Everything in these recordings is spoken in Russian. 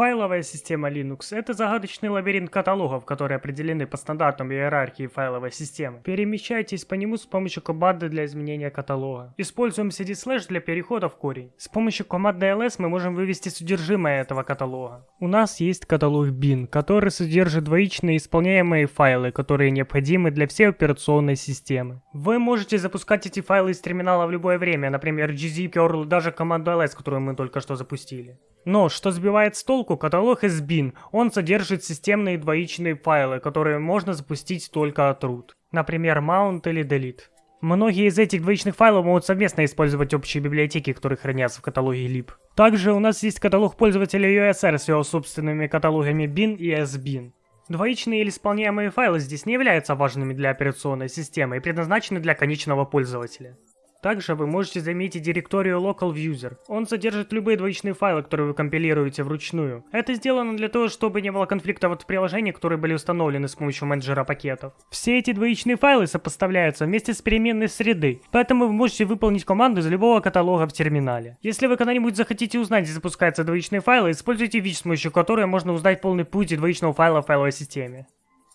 Файловая система Linux — это загадочный лабиринт каталогов, которые определены по стандартам иерархии файловой системы. Перемещайтесь по нему с помощью команды для изменения каталога. Используем cd для перехода в корень. С помощью команды ls мы можем вывести содержимое этого каталога. У нас есть каталог bin, который содержит двоичные исполняемые файлы, которые необходимы для всей операционной системы. Вы можете запускать эти файлы из терминала в любое время, например, gz, curl, даже команду ls, которую мы только что запустили. Но, что сбивает с толку, каталог SBIN, он содержит системные двоичные файлы, которые можно запустить только от root. Например, mount или delete. Многие из этих двоичных файлов могут совместно использовать общие библиотеки, которые хранятся в каталоге lib. Также у нас есть каталог пользователя USR с его собственными каталогами bin и sbin. Двоичные или исполняемые файлы здесь не являются важными для операционной системы и предназначены для конечного пользователя. Также вы можете заметить директорию Local User. Он содержит любые двоичные файлы, которые вы компилируете вручную. Это сделано для того, чтобы не было конфликтов в приложениях, которые были установлены с помощью менеджера пакетов. Все эти двоичные файлы сопоставляются вместе с переменной среды, поэтому вы можете выполнить команду из любого каталога в терминале. Если вы когда-нибудь захотите узнать, где запускаются двоичные файлы, используйте вич, с помощью которой можно узнать полный путь двоичного файла в файловой системе.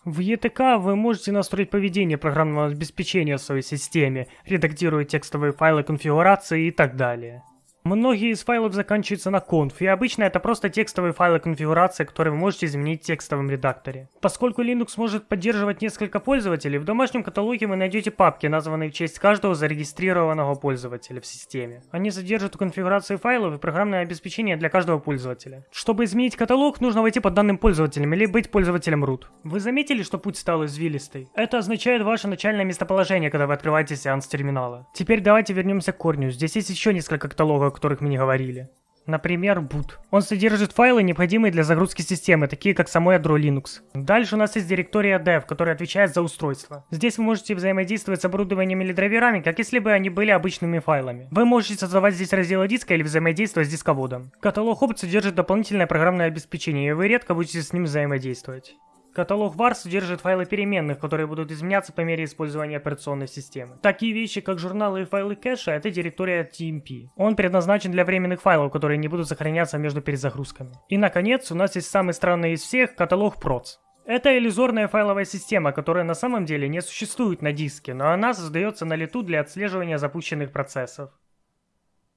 В ETK вы можете настроить поведение программного обеспечения в своей системе, редактируя текстовые файлы конфигурации и так далее. Многие из файлов заканчиваются на conf, и обычно это просто текстовые файлы конфигурации, которые вы можете изменить в текстовом редакторе. Поскольку Linux может поддерживать несколько пользователей, в домашнем каталоге вы найдете папки, названные в честь каждого зарегистрированного пользователя в системе. Они содержат конфигурации файлов и программное обеспечение для каждого пользователя. Чтобы изменить каталог, нужно войти под данным пользователем или быть пользователем root. Вы заметили, что путь стал извилистый? Это означает ваше начальное местоположение, когда вы открываете сеанс терминала. Теперь давайте вернемся к корню. Здесь есть еще несколько каталогов, которых мы не говорили. Например, boot. Он содержит файлы, необходимые для загрузки системы, такие как само ядро Linux. Дальше у нас есть директория dev, которая отвечает за устройство. Здесь вы можете взаимодействовать с оборудованием или драйверами, как если бы они были обычными файлами. Вы можете создавать здесь разделы диска или взаимодействовать с дисководом. Каталог опыт содержит дополнительное программное обеспечение, и вы редко будете с ним взаимодействовать. Каталог var содержит файлы переменных, которые будут изменяться по мере использования операционной системы. Такие вещи, как журналы и файлы кэша, это директория TMP. Он предназначен для временных файлов, которые не будут сохраняться между перезагрузками. И наконец, у нас есть самый странный из всех, каталог proc. Это иллюзорная файловая система, которая на самом деле не существует на диске, но она создается на лету для отслеживания запущенных процессов.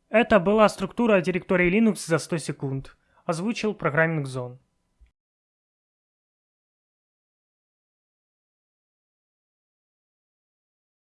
Это была структура директории Linux за 100 секунд. Озвучил программинг Zone.